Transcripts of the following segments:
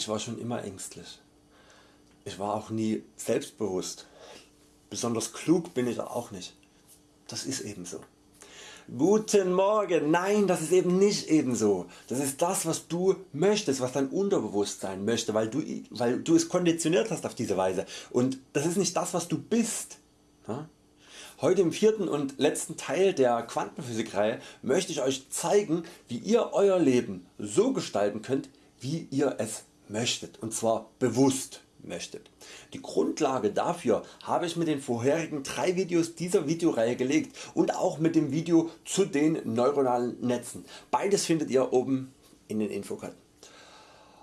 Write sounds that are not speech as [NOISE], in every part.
Ich war schon immer ängstlich. Ich war auch nie selbstbewusst. Besonders klug bin ich auch nicht. Das ist eben so. Guten Morgen, nein das ist eben nicht eben so. Das ist das was du möchtest, was dein Unterbewusstsein möchte, weil du, weil du es konditioniert hast auf diese Weise und das ist nicht das was du bist. Heute im vierten und letzten Teil der Quantenphysikreihe möchte ich Euch zeigen wie ihr Euer Leben so gestalten könnt wie ihr es möchtet und zwar bewusst möchtet. Die Grundlage dafür habe ich mit den vorherigen drei Videos dieser Videoreihe gelegt und auch mit dem Video zu den neuronalen Netzen. Beides findet ihr oben in den Infokarten.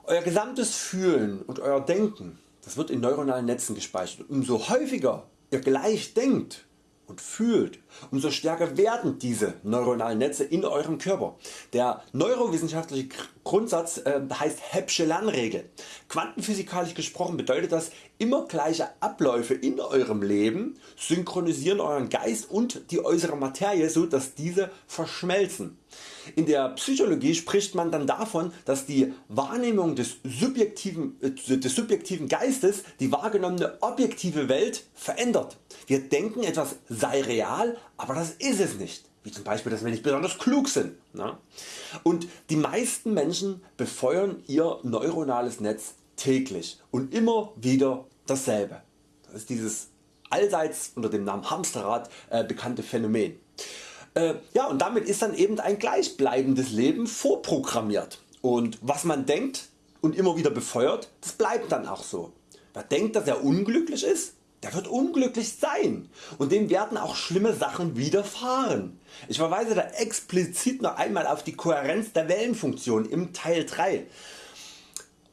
Euer gesamtes Fühlen und Euer Denken das wird in neuronalen Netzen gespeichert. Umso häufiger ihr gleich denkt und fühlt, umso stärker werden diese neuronalen Netze in Eurem Körper. Der neurowissenschaftliche Grundsatz äh, heißt Hebsche Lernregel. Quantenphysikalisch gesprochen bedeutet das immer gleiche Abläufe in Eurem Leben synchronisieren Euren Geist und die äußere Materie so dass diese verschmelzen. In der Psychologie spricht man dann davon dass die Wahrnehmung des subjektiven, äh, des subjektiven Geistes die wahrgenommene objektive Welt verändert. Wir denken etwas sei real, aber das ist es nicht wie zum Beispiel dass wir nicht besonders klug sind. Ne? Und die meisten Menschen befeuern ihr neuronales Netz täglich und immer wieder dasselbe. Das ist dieses allseits unter dem Namen Hamsterrad äh, bekannte Phänomen. Äh, ja, und damit ist dann eben ein gleichbleibendes Leben vorprogrammiert und was man denkt und immer wieder befeuert, das bleibt dann auch so. Wer denkt dass er unglücklich ist, der wird unglücklich sein und dem werden auch schlimme Sachen widerfahren. Ich verweise da explizit noch einmal auf die Kohärenz der Wellenfunktion im Teil 3.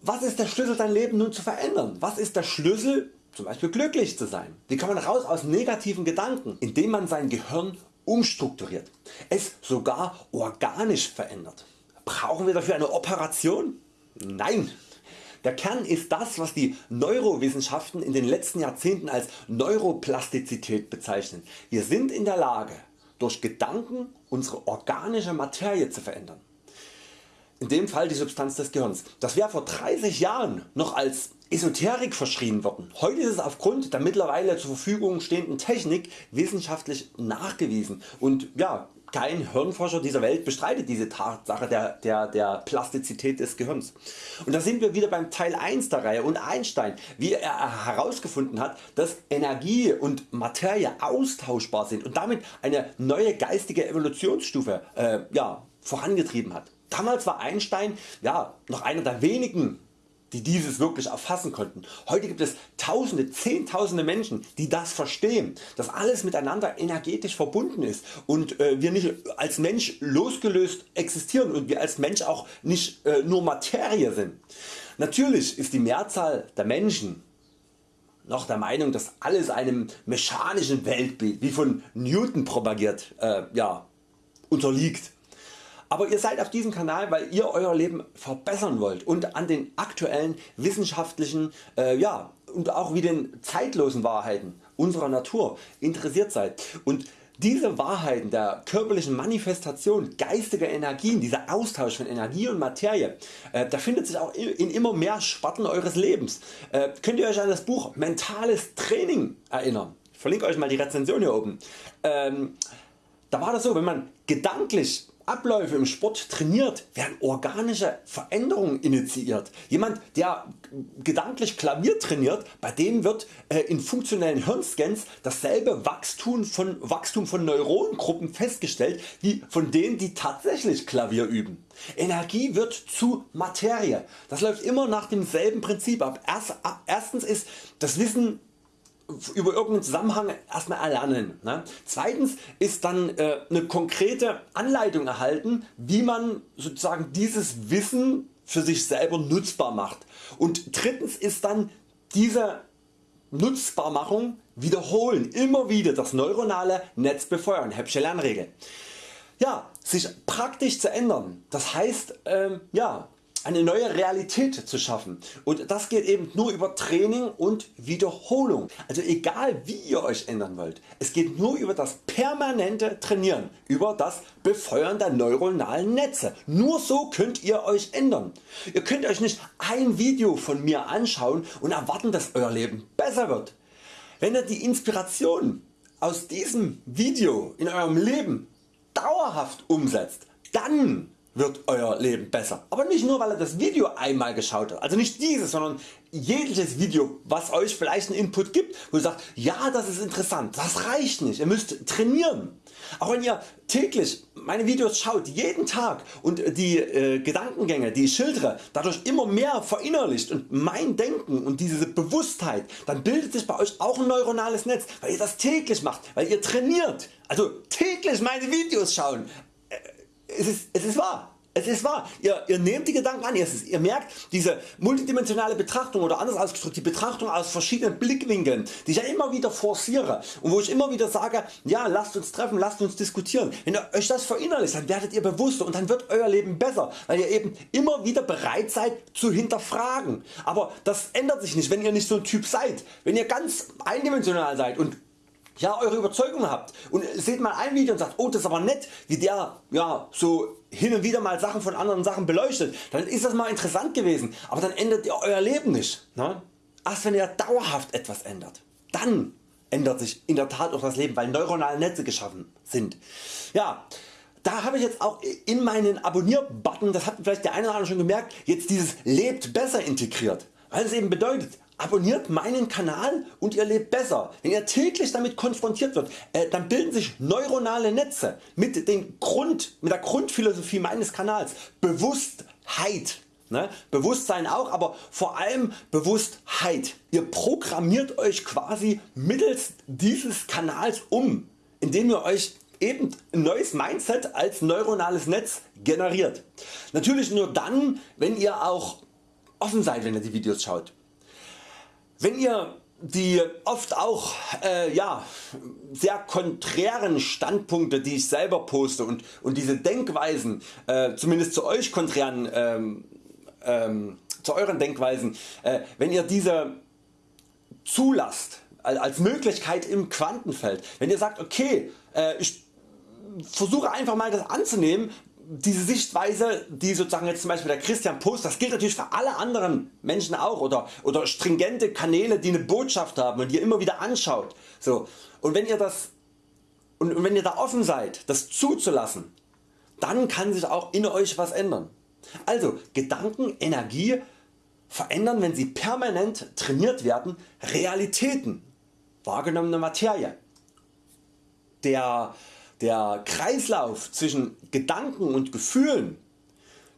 Was ist der Schlüssel dein Leben nun zu verändern? Was ist der Schlüssel zum Beispiel glücklich zu sein? Wie kann man raus aus negativen Gedanken? Indem man sein Gehirn umstrukturiert, es sogar organisch verändert. Brauchen wir dafür eine Operation? Nein, der Kern ist das was die Neurowissenschaften in den letzten Jahrzehnten als Neuroplastizität bezeichnen. Wir sind in der Lage durch Gedanken unsere organische Materie zu verändern. In dem Fall die Substanz des Gehirns. Das wäre vor 30 Jahren noch als Esoterik verschrien worden. Heute ist es aufgrund der mittlerweile zur Verfügung stehenden Technik wissenschaftlich nachgewiesen und ja, kein Hirnforscher dieser Welt bestreitet diese Tatsache der, der, der Plastizität des Gehirns. Und da sind wir wieder beim Teil 1 der Reihe und Einstein wie er herausgefunden hat dass Energie und Materie austauschbar sind und damit eine neue geistige Evolutionsstufe äh, ja, vorangetrieben hat. Damals war Einstein ja, noch einer der wenigen die dieses wirklich erfassen konnten. Heute gibt es tausende, zehntausende Menschen die das verstehen, dass alles miteinander energetisch verbunden ist und äh, wir nicht als Mensch losgelöst existieren und wir als Mensch auch nicht äh, nur Materie sind. Natürlich ist die Mehrzahl der Menschen noch der Meinung dass alles einem mechanischen Weltbild wie von Newton propagiert äh, ja, unterliegt. Aber ihr seid auf diesem Kanal weil ihr Euer Leben verbessern wollt und an den aktuellen wissenschaftlichen äh, ja, und auch wie den zeitlosen Wahrheiten unserer Natur interessiert seid. Und diese Wahrheiten der körperlichen Manifestation geistiger Energien, dieser Austausch von Energie und Materie, äh, da findet sich auch in immer mehr Sparten Eures Lebens. Äh, könnt ihr Euch an das Buch Mentales Training erinnern? Ich verlinke Euch mal die Rezension hier oben. Ähm, da war das so, wenn man gedanklich Abläufe im Sport trainiert, werden organische Veränderungen initiiert. Jemand der gedanklich Klavier trainiert, bei dem wird äh, in funktionellen Hirnscans dasselbe Wachstum von, Wachstum von Neuronengruppen festgestellt wie von denen die tatsächlich Klavier üben. Energie wird zu Materie. Das läuft immer nach demselben Prinzip ab. Erstens ist das Wissen über irgendeinen Zusammenhang erstmal erlernen. Ne? Zweitens ist dann äh, eine konkrete Anleitung erhalten wie man sozusagen dieses Wissen für sich selber nutzbar macht. Und drittens ist dann diese Nutzbarmachung wiederholen, immer wieder das neuronale Netz befeuern, Hebsche Lernregel. Ja, sich praktisch zu ändern, das heißt ähm, ja, eine neue Realität zu schaffen und das geht eben nur über Training und Wiederholung. Also egal wie ihr Euch ändern wollt, es geht nur über das permanente Trainieren, über das Befeuern der neuronalen Netze. Nur so könnt ihr Euch ändern. Ihr könnt Euch nicht ein Video von mir anschauen und erwarten dass Euer Leben besser wird. Wenn ihr die Inspiration aus diesem Video in Eurem Leben dauerhaft umsetzt, dann wird Euer Leben besser. Aber nicht nur weil ihr das Video einmal geschaut habt, also nicht dieses, sondern jegliches Video was Euch vielleicht einen Input gibt, wo ihr sagt, ja das ist interessant, das reicht nicht, ihr müsst trainieren. Auch wenn ihr täglich meine Videos schaut, jeden Tag und die äh, Gedankengänge die ich schildere dadurch immer mehr verinnerlicht und mein Denken und diese Bewusstheit, dann bildet sich bei Euch auch ein neuronales Netz, weil ihr das täglich macht, weil ihr trainiert. Also täglich meine Videos schauen, es ist, es ist wahr. Es ist wahr, ihr, ihr nehmt die Gedanken an, ihr, ihr merkt diese multidimensionale Betrachtung oder anders ausgedrückt die Betrachtung aus verschiedenen Blickwinkeln die ich ja immer wieder forciere und wo ich immer wieder sage ja lasst uns treffen, lasst uns diskutieren. Wenn ihr Euch das verinnerlicht dann werdet ihr bewusster und dann wird Euer Leben besser weil ihr eben immer wieder bereit seid zu hinterfragen. Aber das ändert sich nicht wenn ihr nicht so ein Typ seid. Wenn ihr ganz eindimensional seid und ja, eure Überzeugung habt und seht mal ein Video und sagt oh das ist aber nett wie der ja, so hin und wieder mal Sachen von anderen Sachen beleuchtet, dann ist das mal interessant gewesen, aber dann ändert ihr Euer Leben nicht. Ne? Erst wenn ihr dauerhaft etwas ändert, dann ändert sich in der Tat auch das Leben, weil neuronale Netze geschaffen sind. Ja, da habe ich jetzt auch in meinen Abonnier-Button, das hat vielleicht der eine oder andere schon gemerkt, jetzt dieses lebt besser integriert, weil es eben bedeutet, Abonniert meinen Kanal und ihr lebt besser. Wenn ihr täglich damit konfrontiert wird, äh, dann bilden sich neuronale Netze mit, den Grund, mit der Grundphilosophie meines Kanals. Bewusstheit. Ne? Bewusstsein auch, aber vor allem Bewusstheit. Ihr programmiert Euch quasi mittels dieses Kanals um, indem ihr Euch eben ein neues Mindset als neuronales Netz generiert. Natürlich nur dann wenn ihr auch offen seid wenn ihr die Videos schaut. Wenn ihr die oft auch äh, ja, sehr konträren Standpunkte die ich selber poste und, und diese Denkweisen äh, zumindest zu Euch konträren ähm, ähm, zu euren Denkweisen äh, wenn ihr diese zulasst als Möglichkeit im Quantenfeld wenn ihr sagt okay äh, ich versuche einfach mal das anzunehmen diese Sichtweise die sozusagen jetzt zum Beispiel der Christian Post, das gilt natürlich für alle anderen Menschen auch oder, oder stringente Kanäle die eine Botschaft haben und die ihr immer wieder anschaut. So. Und wenn ihr das und wenn ihr da offen seid das zuzulassen, dann kann sich auch in Euch was ändern. Also Gedanken, Energie verändern wenn sie permanent trainiert werden Realitäten, wahrgenommene Materie. Der der Kreislauf zwischen Gedanken und Gefühlen,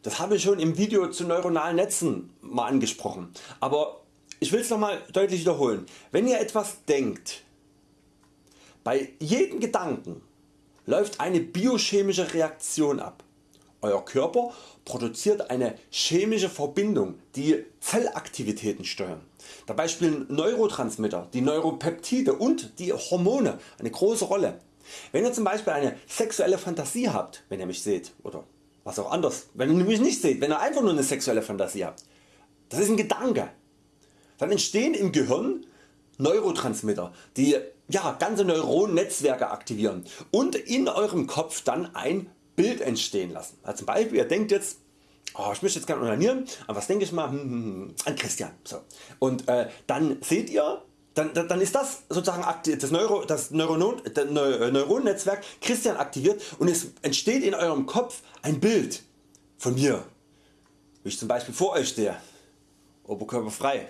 das habe ich schon im Video zu neuronalen Netzen mal angesprochen, aber ich will es nochmal deutlich wiederholen. Wenn ihr etwas denkt, bei jedem Gedanken läuft eine biochemische Reaktion ab. Euer Körper produziert eine chemische Verbindung die Zellaktivitäten steuern. Dabei spielen Neurotransmitter, die Neuropeptide und die Hormone eine große Rolle. Wenn ihr zum Beispiel eine sexuelle Fantasie habt, wenn ihr mich seht oder was auch anders, wenn ihr mich nicht seht, wenn ihr einfach nur eine sexuelle Fantasie habt, das ist ein Gedanke, dann entstehen im Gehirn Neurotransmitter, die ja, ganze Neuronnetzwerke aktivieren und in Eurem Kopf dann ein Bild entstehen lassen. Also zum Beispiel ihr denkt jetzt oh, ich möchte jetzt gerne onanieren, an was denke ich mal? Hm, hm, hm, an Christian. So. Und äh, dann seht ihr dann, dann ist das sozusagen das, Neuro, das Neuron, äh, Neuronnetzwerk Christian aktiviert und es entsteht in Eurem Kopf ein Bild von mir, wie ich zum Beispiel vor Euch stehe, oberkörperfrei.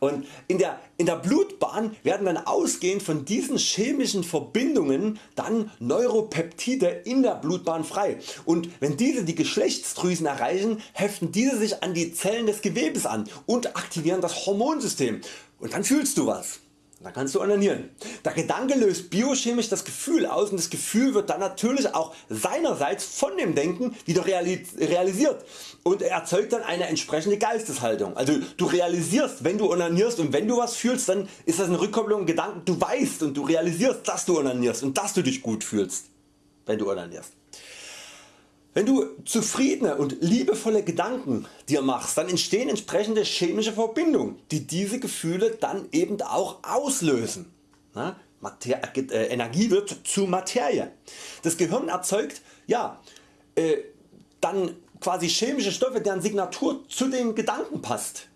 Und in der, in der Blutbahn werden dann ausgehend von diesen chemischen Verbindungen dann Neuropeptide in der Blutbahn frei und wenn diese die Geschlechtsdrüsen erreichen, heften diese sich an die Zellen des Gewebes an und aktivieren das Hormonsystem und dann fühlst du was. Dann kannst du onanieren. Der Gedanke löst biochemisch das Gefühl aus und das Gefühl wird dann natürlich auch seinerseits von dem Denken wieder realisiert und erzeugt dann eine entsprechende Geisteshaltung. Also du realisierst wenn du onanierst und wenn du was fühlst dann ist das eine Rückkopplung Gedanken, du weißt und du realisierst dass du onanierst und dass du dich gut fühlst wenn du onanierst. Wenn du zufriedene und liebevolle Gedanken dir machst, dann entstehen entsprechende chemische Verbindungen, die diese Gefühle dann eben auch auslösen. Mater äh, Energie wird zu Materie. Das Gehirn erzeugt ja, äh, dann quasi chemische Stoffe deren Signatur zu den Gedanken passt.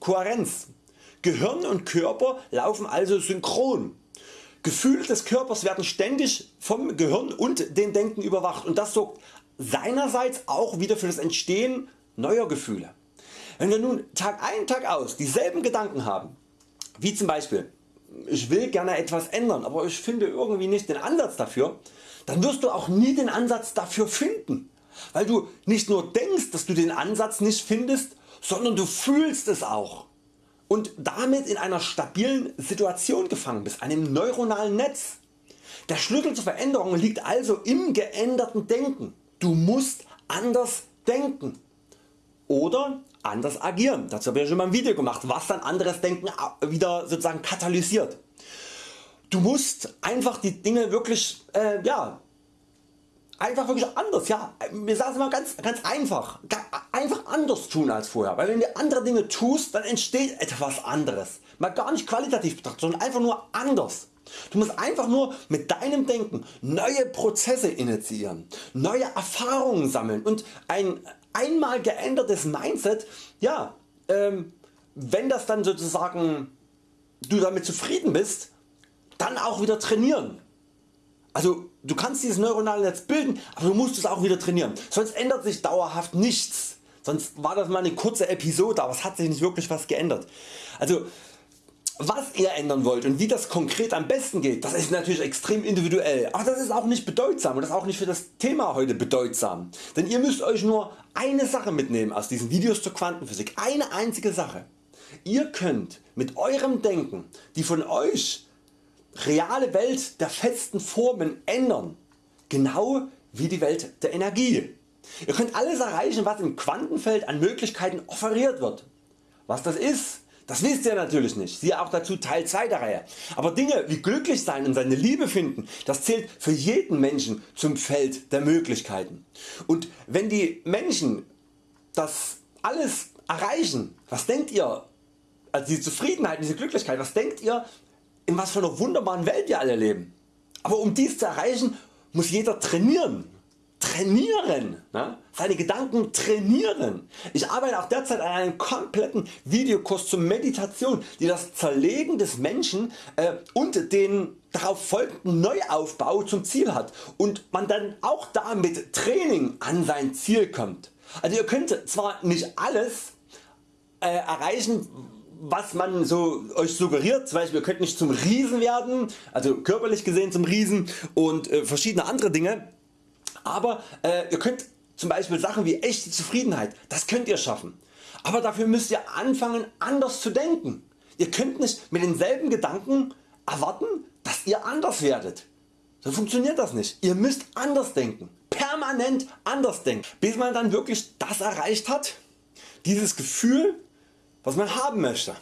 Kohärenz. Gehirn und Körper laufen also synchron. Gefühle des Körpers werden ständig vom Gehirn und dem Denken überwacht und das sorgt seinerseits auch wieder für das Entstehen neuer Gefühle. Wenn wir nun Tag ein Tag aus dieselben Gedanken haben, wie zum Beispiel ich will gerne etwas ändern, aber ich finde irgendwie nicht den Ansatz dafür, dann wirst du auch nie den Ansatz dafür finden, weil du nicht nur denkst dass du den Ansatz nicht findest, sondern du fühlst es auch und damit in einer stabilen Situation gefangen bist, einem neuronalen Netz. Der Schlüssel zur Veränderung liegt also im geänderten Denken. Du musst anders denken oder anders agieren. Dazu habe ich schon mal ein Video gemacht, was dann anderes Denken wieder sozusagen katalysiert. Du musst einfach die Dinge wirklich, äh, ja, einfach wirklich anders, ja, wir sagen es mal ganz, ganz einfach, einfach anders tun als vorher, weil wenn du andere Dinge tust, dann entsteht etwas anderes, mal gar nicht qualitativ betrachtet, sondern einfach nur anders. Du musst einfach nur mit deinem Denken neue Prozesse initiieren, neue Erfahrungen sammeln und ein einmal geändertes Mindset, ja, ähm, wenn das dann sozusagen du damit zufrieden bist, dann auch wieder trainieren. Also du kannst dieses neuronale Netz bilden, aber du musst es auch wieder trainieren, sonst ändert sich dauerhaft nichts. Sonst war das mal eine kurze Episode, aber es hat sich nicht wirklich was geändert. Also was ihr ändern wollt und wie das konkret am besten geht, das ist natürlich extrem individuell, aber das ist auch nicht bedeutsam und das ist auch nicht für das Thema heute bedeutsam. Denn ihr müsst Euch nur eine Sache mitnehmen aus diesen Videos zur Quantenphysik, eine einzige Sache. Ihr könnt mit Eurem Denken die von Euch reale Welt der festen Formen ändern, genau wie die Welt der Energie. Ihr könnt alles erreichen was im Quantenfeld an Möglichkeiten offeriert wird. Was das ist, das wisst ihr natürlich nicht, siehe auch dazu Teil 2 der Reihe. Aber Dinge wie glücklich sein und seine Liebe finden, das zählt für jeden Menschen zum Feld der Möglichkeiten. Und wenn die Menschen das alles erreichen, was denkt ihr, also diese Zufriedenheit, diese Glücklichkeit, was denkt ihr, in was für einer wunderbaren Welt wir alle leben? Aber um dies zu erreichen, muss jeder trainieren trainieren, ne? seine Gedanken trainieren. Ich arbeite auch derzeit an einem kompletten Videokurs zur Meditation, die das Zerlegen des Menschen äh, und den darauf folgenden Neuaufbau zum Ziel hat und man dann auch da mit Training an sein Ziel kommt. Also ihr könnt zwar nicht alles äh, erreichen was man so euch suggeriert, zum Beispiel ihr könnt nicht zum Riesen werden, also körperlich gesehen zum Riesen und äh, verschiedene andere Dinge, aber äh, ihr könnt zum Beispiel Sachen wie echte Zufriedenheit, das könnt ihr schaffen. Aber dafür müsst ihr anfangen anders zu denken. Ihr könnt nicht mit denselben Gedanken erwarten dass ihr anders werdet. So funktioniert das nicht. Ihr müsst anders denken. Permanent anders denken. Bis man dann wirklich das erreicht hat. Dieses Gefühl was man haben möchte.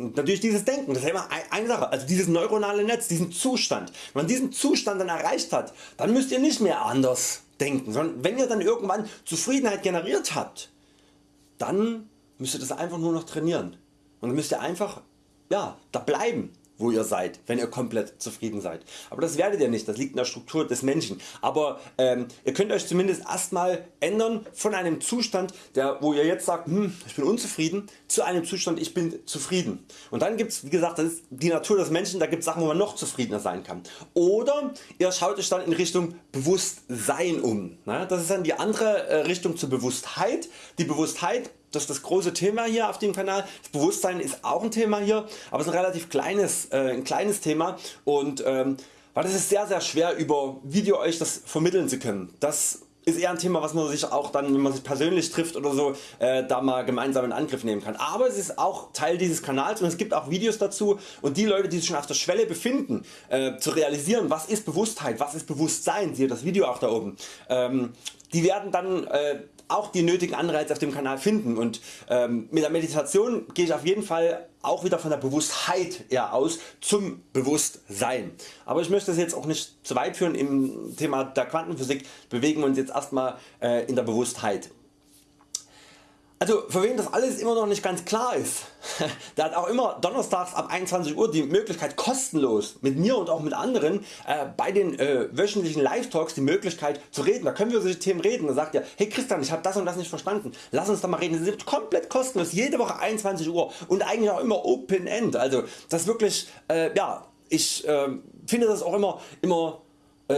Natürlich dieses Denken, das ist immer eine Sache, also dieses neuronale Netz, diesen Zustand. Wenn man diesen Zustand dann erreicht hat, dann müsst ihr nicht mehr anders denken, sondern wenn ihr dann irgendwann Zufriedenheit generiert habt, dann müsst ihr das einfach nur noch trainieren. Und dann müsst ihr einfach ja, da bleiben wo ihr seid, wenn ihr komplett zufrieden seid. Aber das werdet ihr nicht, das liegt in der Struktur des Menschen. Aber ähm, ihr könnt Euch zumindest erstmal ändern von einem Zustand, der, wo ihr jetzt sagt, hm, ich bin unzufrieden, zu einem Zustand, ich bin zufrieden. Und dann gibt es, wie gesagt, das ist die Natur des Menschen, da gibt es Sachen, wo man noch zufriedener sein kann. Oder ihr schaut Euch dann in Richtung Bewusstsein um. Das ist dann die andere äh, Richtung zur Bewusstheit. Die Bewusstheit das ist das große Thema hier auf dem Kanal. Das Bewusstsein ist auch ein Thema hier, aber es ist ein relativ kleines, äh, ein kleines Thema und ähm, weil das ist sehr sehr schwer über Video Euch das vermitteln zu können. Das ist eher ein Thema was man sich auch dann wenn man sich persönlich trifft oder so äh, da mal gemeinsam in Angriff nehmen kann. Aber es ist auch Teil dieses Kanals und es gibt auch Videos dazu und die Leute die sich schon auf der Schwelle befinden äh, zu realisieren was ist Bewusstheit, was ist Bewusstsein, siehe das Video auch da oben, ähm, die werden dann äh, auch die nötigen Anreize auf dem Kanal finden und ähm, mit der Meditation gehe ich auf jeden Fall auch wieder von der Bewusstheit eher aus zum Bewusstsein. Aber ich möchte es jetzt auch nicht zu weit führen im Thema der Quantenphysik, bewegen wir uns jetzt erstmal äh, in der Bewusstheit. Also für wen das alles immer noch nicht ganz klar ist, [LAUGHS] der hat auch immer donnerstags ab 21 Uhr die Möglichkeit kostenlos mit mir und auch mit anderen äh, bei den äh, wöchentlichen Live Talks die Möglichkeit zu reden. Da können wir über solche Themen reden. Da sagt ihr, hey Christian ich habe das und das nicht verstanden, lass uns da mal reden. Das ist komplett kostenlos, jede Woche 21 Uhr und eigentlich auch immer Open End. Also das wirklich, äh, ja ich ähm, finde das auch immer, immer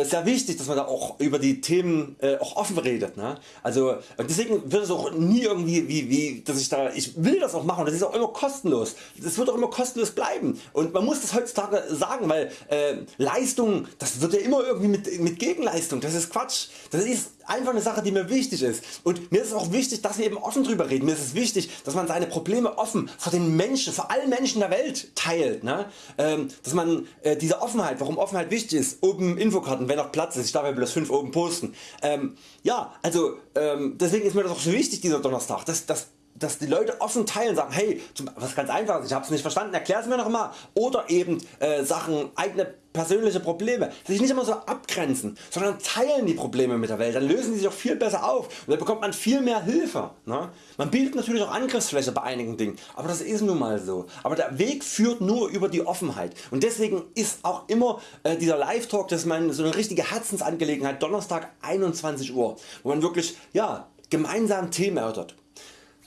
sehr wichtig dass man da auch über die Themen äh, auch offen redet. Ne? Also deswegen wird es auch nie irgendwie wie, wie dass ich da ich will das auch machen das ist auch immer kostenlos. Das wird auch immer kostenlos bleiben und man muss das heutzutage sagen, weil äh, Leistung das wird ja immer irgendwie mit, mit Gegenleistung. Das ist Quatsch. Das ist einfach eine Sache die mir wichtig ist und mir ist auch wichtig dass wir eben offen drüber reden. Mir ist es wichtig dass man seine Probleme offen vor den Menschen, vor allen Menschen der Welt teilt. Ne? Ähm, dass man äh, diese Offenheit, warum Offenheit wichtig ist, oben Infokarten wenn noch Platz ist, ich darf ja bloß 5 oben posten. Ähm, ja also ähm, deswegen ist mir das auch so wichtig dieser Donnerstag, dass, dass dass die Leute offen teilen sagen hey was ganz einfaches ich habe es nicht verstanden erklär es mir noch mal. Oder eben äh, Sachen eigene persönliche Probleme sich nicht immer so abgrenzen sondern teilen die Probleme mit der Welt dann lösen sie sich auch viel besser auf. Und dann bekommt man viel mehr Hilfe ne? man bietet natürlich auch Angriffsfläche bei einigen Dingen aber das ist nun mal so. Aber der Weg führt nur über die Offenheit. Und deswegen ist auch immer äh, dieser Live Talk das ist meine, so eine richtige Herzensangelegenheit Donnerstag 21 Uhr wo man wirklich ja, gemeinsam Themen erörtert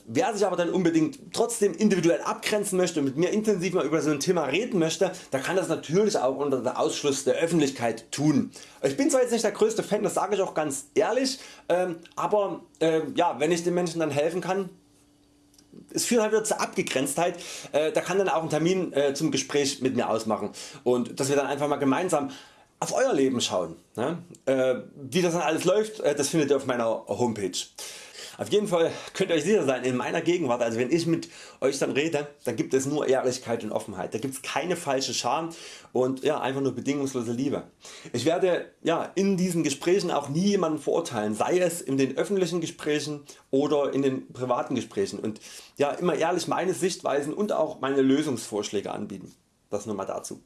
Wer sich aber dann unbedingt trotzdem individuell abgrenzen möchte und mit mir intensiv mal über so ein Thema reden möchte, der kann das natürlich auch unter dem Ausschluss der Öffentlichkeit tun. Ich bin zwar jetzt nicht der größte Fan, das sage ich auch ganz ehrlich, ähm, aber äh, ja, wenn ich den Menschen dann helfen kann, es führt halt wieder zur Abgegrenztheit, äh, da kann dann auch ein Termin äh, zum Gespräch mit mir ausmachen und dass wir dann einfach mal gemeinsam auf Euer Leben schauen. Ne? Äh, wie das dann alles läuft, äh, das findet ihr auf meiner Homepage. Auf jeden Fall könnt ihr euch sicher sein, in meiner Gegenwart, also wenn ich mit Euch dann rede, dann gibt es nur Ehrlichkeit und Offenheit. Da gibt es keine falsche Scham und ja, einfach nur bedingungslose Liebe. Ich werde ja, in diesen Gesprächen auch nie jemanden verurteilen, sei es in den öffentlichen Gesprächen oder in den privaten Gesprächen und ja, immer ehrlich meine Sichtweisen und auch meine Lösungsvorschläge anbieten. Das nur mal dazu.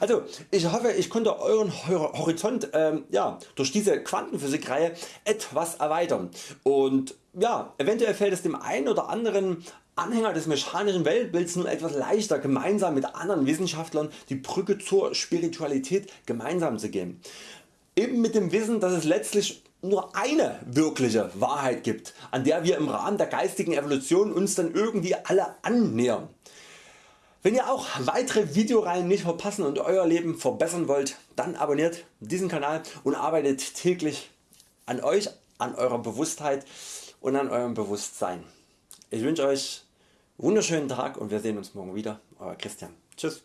Also ich hoffe ich konnte Euren Horizont ähm, ja, durch diese Quantenphysik Reihe etwas erweitern und ja, eventuell fällt es dem einen oder anderen Anhänger des mechanischen Weltbilds nun etwas leichter gemeinsam mit anderen Wissenschaftlern die Brücke zur Spiritualität gemeinsam zu gehen. Eben mit dem Wissen dass es letztlich nur eine wirkliche Wahrheit gibt an der wir im Rahmen der geistigen Evolution uns dann irgendwie alle annähern. Wenn ihr auch weitere Videoreihen nicht verpassen und Euer Leben verbessern wollt, dann abonniert diesen Kanal und arbeitet täglich an Euch, an eurer Bewusstheit und an eurem Bewusstsein. Ich wünsche Euch einen wunderschönen Tag und wir sehen uns morgen wieder. Euer Christian. Tschüss.